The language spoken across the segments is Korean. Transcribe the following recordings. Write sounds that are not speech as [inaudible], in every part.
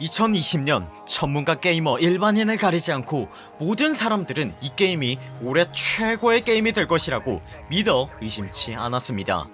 2020년 전문가 게이머 일반인을 가리지 않고 모든 사람들은 이 게임이 올해 최고의 게임이 될 것이라고 믿어 의심치 않았습니다.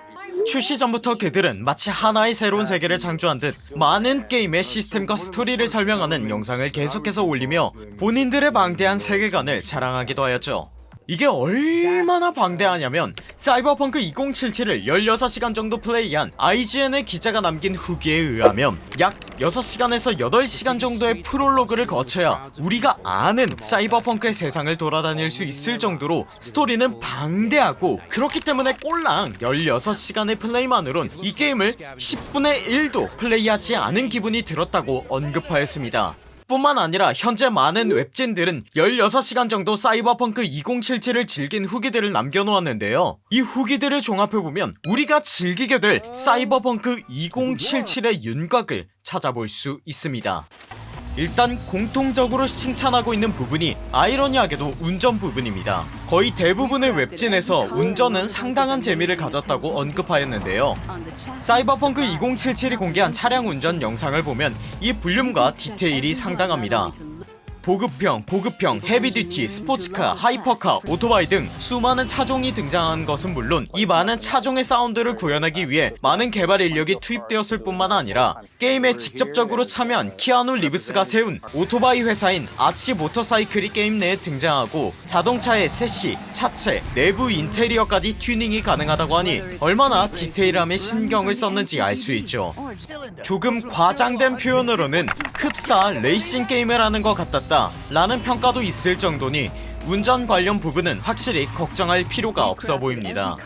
출시 전부터 그들은 마치 하나의 새로운 세계를 창조한 듯 많은 게임의 시스템과 스토리를 설명하는 영상을 계속해서 올리며 본인들의 방대한 세계관을 자랑하기도 하였죠 이게 얼마나 방대하냐면 사이버펑크 2077을 16시간 정도 플레이한 IGN의 기자가 남긴 후기에 의하면 약 6시간에서 8시간 정도의 프롤로그를 거쳐야 우리가 아는 사이버펑크의 세상을 돌아다닐 수 있을 정도로 스토리는 방대하고 그렇기 때문에 꼴랑 16시간의 플레이만으론 이 게임을 10분의 1도 플레이하지 않은 기분이 들었다고 언급하였습니다 뿐만 아니라 현재 많은 웹진들은 16시간 정도 사이버펑크 2077을 즐긴 후기들을 남겨놓았는데요. 이 후기들을 종합해보면 우리가 즐기게 될 사이버펑크 2077의 윤곽을 찾아볼 수 있습니다 일단 공통적으로 칭찬하고 있는 부분이 아이러니하게도 운전 부분입니다. 거의 대부분의 웹진에서 운전은 상당한 재미를 가졌다고 언급하였는데요. 사이버펑크 2077이 공개한 차량 운전 영상을 보면 이 볼륨과 디테일이 상당합니다 보급형, 고급형, heavy duty, 스포츠카, hypercar, 오토바이 등 수많은 차종이 등장한 것은 물론 이 많은 차종의 사운드를 구현하기 위해 많은 개발 인력이 투입되었을 뿐만 아니라 게임에 직접적으로 참여한 키아누 리브스가 세운 오토바이 회사인 아치 모터사이클이 게임 내에 등장하고 자동차의 섀시, 차체, 내부 인테리어까지 튜닝이 가능하다고 하니 얼마나 디테일함에 신경을 썼는지 알 수 있죠. 조금 과장된 표현으로는 흡사 레이싱 게임을 하는 것 같았다 라는 평가도 있을 정도니 운전 관련 부분은 확실히 걱정할 필요가 없어 보입니다.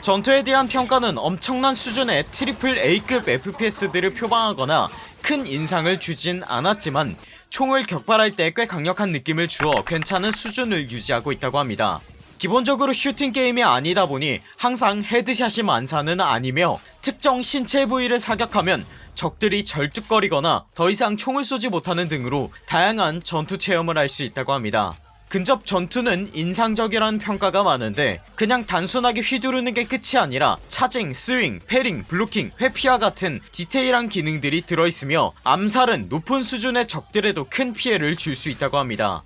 전투에 대한 평가는 엄청난 수준의 triple A급 FPS들을 표방하거나 큰 인상을 주진 않았지만 총을 격발할 때 꽤 강력한 느낌을 주어 괜찮은 수준을 유지하고 있다고 합니다 기본적으로 슈팅 게임이 아니다 보니 항상 headshot이 만사는 아니며 특정 신체 부위를 사격하면 적들이 절뚝거리거나 더 이상 총을 쏘지 못하는 등으로 다양한 전투 체험을 할 수 있다고 합니다. 근접 전투는 인상적이라는 평가가 많은데 그냥 단순하게 휘두르는 게 끝이 아니라 charging, 스윙, parrying, 블로킹, 회피와 같은 디테일한 기능들이 들어있으며 암살은 높은 수준의 적들에도 큰 피해를 줄 수 있다고 합니다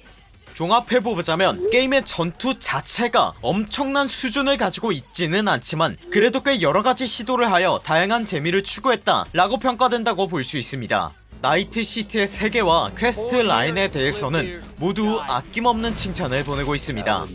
종합해보자면 게임의 전투 자체가 엄청난 수준을 가지고 있지는 않지만 그래도 꽤 여러가지 시도를 하여 다양한 재미를 추구했다 라고 평가된다고 볼 수 있습니다. 나이트시티의 세계와 quest line에 대해서는 모두 아낌없는 칭찬을 보내고 있습니다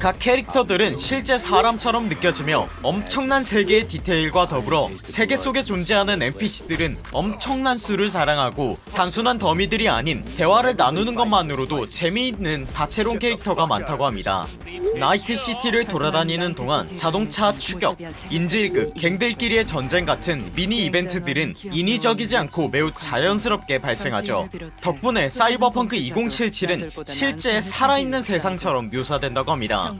각 캐릭터들은 실제 사람처럼 느껴지며 엄청난 세계의 디테일과 더불어 세계 속에 존재하는 NPC들은 엄청난 수를 자랑하고 단순한 dummy들이 아닌 대화를 나누는 것만으로도 재미있는 다채로운 캐릭터가 많다고 합니다 나이트시티를 돌아다니는 동안 자동차 추격, 인질극, 갱들끼리의 전쟁 같은 미니 이벤트들은 인위적이지 않고 매우 자연스럽게 발생하죠. 덕분에 사이버펑크 2077은 실제 살아있는 세상처럼 묘사된다고 합니다.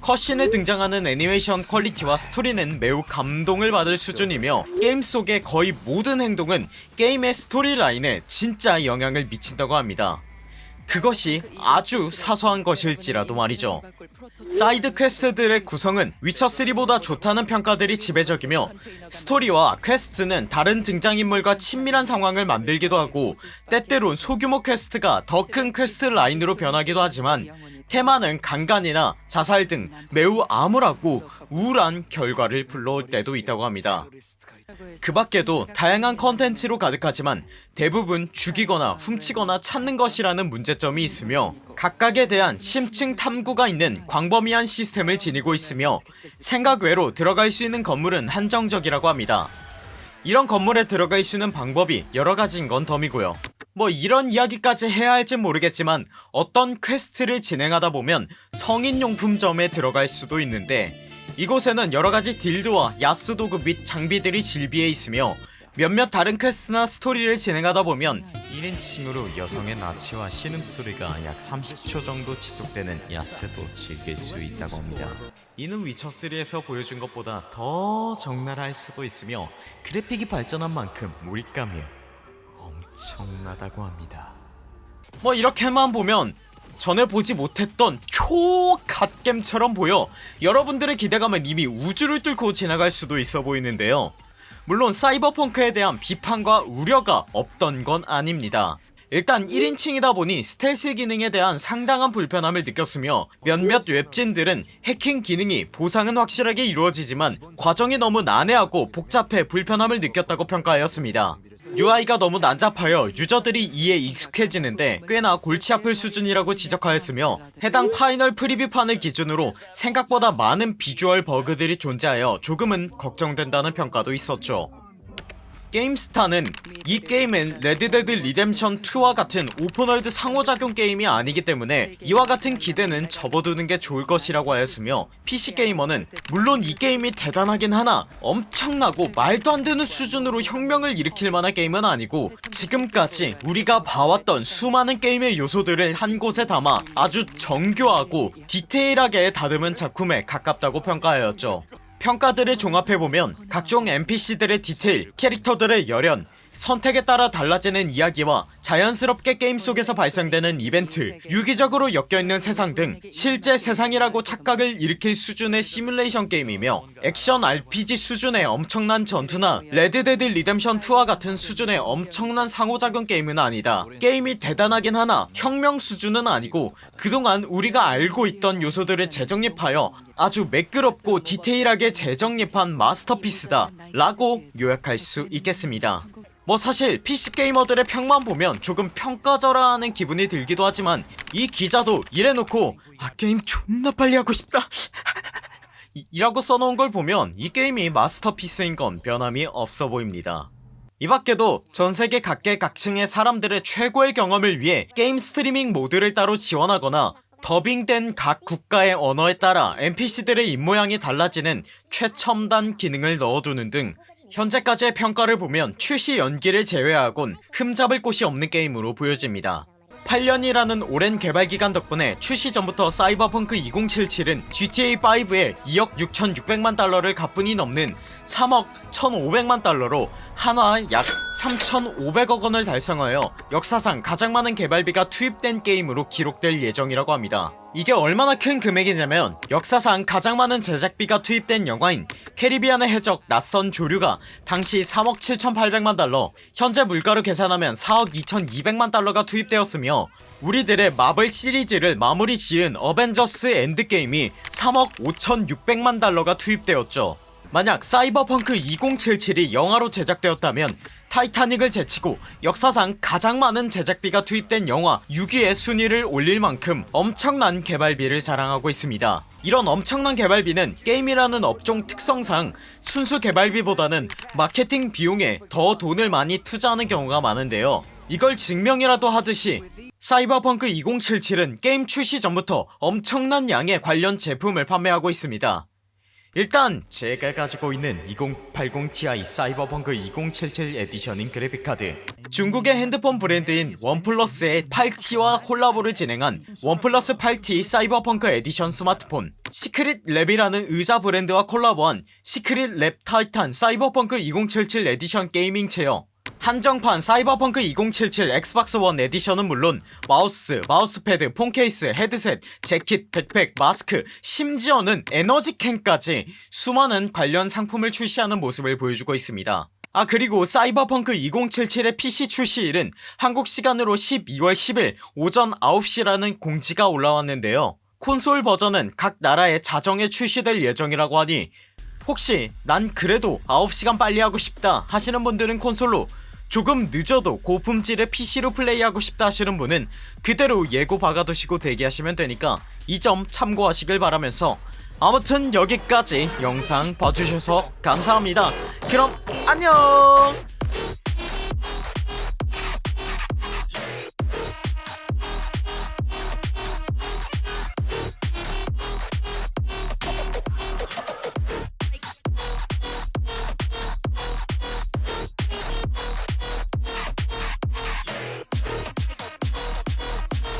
cutscene에 등장하는 애니메이션 quality와 스토리는 매우 감동을 받을 수준이며 게임 속의 거의 모든 행동은 게임의 storyline에 진짜 영향을 미친다고 합니다 그것이 아주 사소한 것일지라도 말이죠. side quest들의 구성은 위쳐3보다 좋다는 평가들이 지배적이며 스토리와 quest는 다른 등장인물과 친밀한 상황을 만들기도 하고 때때론 소규모 quest가 더 큰 quest line으로 변하기도 하지만 테마는 강간이나 자살 등 매우 암울하고 우울한 결과를 불러올 때도 있다고 합니다. 그 밖에도 다양한 컨텐츠로 가득하지만 대부분 죽이거나 훔치거나 찾는 것이라는 문제점이 있으며 각각에 대한 심층 탐구가 있는 광범위한 시스템을 지니고 있으며 생각 외로 들어갈 수 있는 건물은 한정적이라고 합니다. 이런 건물에 들어갈 수 있는 방법이 여러가지인 건 덤이고요 뭐 이런 이야기까지 해야 할진 모르겠지만 어떤 quest를 진행하다 보면 성인용품점에 들어갈 수도 있는데 이곳에는 여러가지 dildo와 야스 도구 및 장비들이 즐비해 있으며 몇몇 다른 quest나 스토리를 진행하다 보면 1인칭으로 여성의 나체와 신음소리가 약 30초 정도 지속되는 야스도 즐길 수 있다고 합니다. 이는 위쳐3에서 보여준 것보다 더 적나라할 수도 있으며 그래픽이 발전한 만큼 몰입감이 엄청나다고 합니다. 뭐 이렇게만 보면 전에 보지 못했던 초갓겜처럼 보여 여러분들의 기대감은 이미 우주를 뚫고 지나갈 수도 있어 보이는데요. 물론 사이버펑크에 대한 비판과 우려가 없던 건 아닙니다. 일단 1인칭이다 보니 스텔스 기능에 대한 상당한 불편함을 느꼈으며 몇몇 웹진들은 해킹 기능이 보상은 확실하게 이루어지지만 과정이 너무 난해하고 복잡해 불편함을 느꼈다고 평가하였습니다 UI가 너무 난잡하여 유저들이 이에 익숙해지는데 꽤나 골치 아플 수준이라고 지적하였으며 해당 final preview판을 기준으로 생각보다 많은 비주얼 버그들이 존재하여 조금은 걱정된다는 평가도 있었죠 게임스타는 이 게임은 레드데드 리뎀션 2와 같은 open world 상호작용 게임이 아니기 때문에 이와 같은 기대는 접어두는 게 좋을 것이라고 하였으며 PC게이머는 물론 이 게임이 대단하긴 하나 엄청나고 말도 안 되는 수준으로 혁명을 일으킬 만한 게임은 아니고 지금까지 우리가 봐왔던 수많은 게임의 요소들을 한 곳에 담아 아주 정교하고 디테일하게 다듬은 작품에 가깝다고 평가하였죠 평가들을 종합해보면 각종 NPC들의 디테일, 캐릭터들의 열연, 선택에 따라 달라지는 이야기와 자연스럽게 게임 속에서 발생되는 이벤트, 유기적으로 엮여있는 세상 등 실제 세상이라고 착각을 일으킬 수준의 시뮬레이션 게임이며 액션 RPG 수준의 엄청난 전투나 레드데드 리뎀션2와 같은 수준의 엄청난 상호작용 게임은 아니다. 게임이 대단하긴 하나 혁명 수준은 아니고 그동안 우리가 알고 있던 요소들을 재정립하여 아주 매끄럽고 디테일하게 재정립한 masterpiece다 라고 요약할 수 있겠습니다 뭐 사실 PC게이머들의 평만 보면 조금 평가절하 하는 기분이 들기도 하지만 이 기자도 이래놓고 아 게임 존나 빨리 하고 싶다. [laughs] 이- 이라고 써놓은 걸 보면 이 게임이 masterpiece인 건 변함이 없어 보입니다. 이 밖에도 전세계 각계각층의 사람들의 최고의 경험을 위해 게임 스트리밍 모드를 따로 지원하거나 더빙된 각 국가의 언어에 따라 NPC들의 입모양이 달라지는 최첨단 기능을 넣어두는 등 현재까지의 평가를 보면 출시 연기를 제외하곤 흠잡을 곳이 없는 게임으로 보여집니다. 8년이라는 오랜 개발기간 덕분에 출시 전부터 사이버펑크 2077은 GTA5에 2억 6600만 달러를 가뿐히 넘는 3억 1500만 달러로 한화 약 3500억 원을 달성하여 역사상 가장 많은 개발비가 투입된 게임으로 기록될 예정이라고 합니다. 이게 얼마나 큰 금액이냐면 역사상 가장 많은 제작비가 투입된 영화인 캐리비안의 해적 낯선 조류가 당시 3억 7800만 달러 현재 물가로 계산하면 4억 2200만 달러가 투입되었으며 우리들의 마블 시리즈를 마무리 지은 어벤져스 엔드게임이 3억 5600만 달러가 투입되었죠. 만약 사이버펑크 2077이 영화로 제작되었다면 타이타닉을 제치고 역사상 가장 많은 제작비가 투입된 영화 6위의 순위를 올릴 만큼 엄청난 개발비를 자랑하고 있습니다. 이런 엄청난 개발비는 게임이라는 업종 특성상 순수 개발비보다는 마케팅 비용에 더 돈을 많이 투자하는 경우가 많은데요. 이걸 증명이라도 하듯이 사이버펑크 2077은 게임 출시 전부터 엄청난 양의 관련 제품을 판매하고 있습니다 일단 제가 가지고 있는 2080ti 사이버펑크 2077 에디션인 그래픽카드. 중국의 핸드폰 브랜드인 원플러스의 8T와 콜라보를 진행한 원플러스 8T 사이버펑크 에디션 스마트폰. 시크릿 랩이라는 의자 브랜드와 콜라보한 시크릿 랩 타이탄 사이버펑크 2077 에디션 gaming chair 한정판 사이버펑크 2077 엑스박스 원 에디션은 물론 마우스, 마우스패드, 폰케이스, 헤드셋, 재킷, 백팩, 마스크, 심지어는 에너지캔까지 수많은 관련 상품을 출시하는 모습을 보여주고 있습니다. 아 그리고 사이버펑크 2077의 PC 출시일은 한국 시간으로 12월 10일 오전 9시라는 공지가 올라왔는데요. 콘솔 버전은 각 나라의 자정에 출시될 예정이라고 하니 혹시 난 그래도 9시간 빨리 하고 싶다 하시는 분들은 콘솔로 조금 늦어도 고품질의 PC로 플레이하고 싶다 하시는 분은 그대로 예고 박아두시고 대기하시면 되니까 이 점 참고하시길 바라면서 아무튼 여기까지 영상 봐주셔서 감사합니다. 그럼 안녕